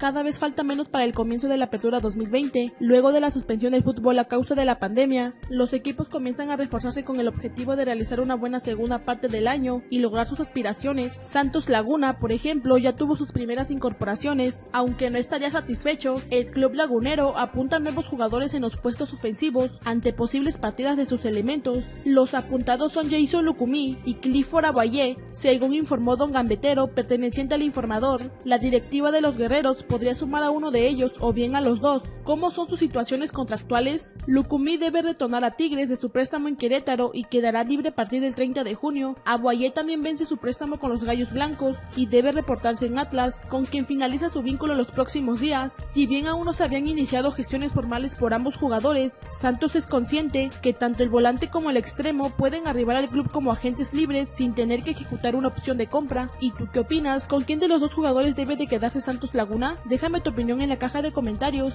cada vez falta menos para el comienzo de la apertura 2020. Luego de la suspensión del fútbol a causa de la pandemia, los equipos comienzan a reforzarse con el objetivo de realizar una buena segunda parte del año y lograr sus aspiraciones. Santos Laguna, por ejemplo, ya tuvo sus primeras incorporaciones, aunque no estaría satisfecho, el club lagunero apunta nuevos jugadores en los puestos ofensivos ante posibles partidas de sus elementos. Los apuntados son Jason Lucumí y Clifford Aguayé, según informó Don Gambetero, perteneciente al informador. La directiva de los guerreros podría sumar a uno de ellos o bien a los dos. ¿Cómo son sus situaciones contractuales? Lucumí debe retornar a Tigres de su préstamo en Querétaro y quedará libre a partir del 30 de junio. Aguayé también vence su préstamo con los Gallos Blancos y debe reportarse en Atlas, con quien finaliza su vínculo los próximos días. Si bien aún no se habían iniciado gestiones formales por ambos jugadores, Santos es consciente que tanto el volante como el extremo pueden arribar al club como agentes libres sin tener que ejecutar una opción de compra. ¿Y tú qué opinas? ¿Con quién de los dos jugadores debe de quedarse Santos Laguna? Déjame tu opinión en la caja de comentarios.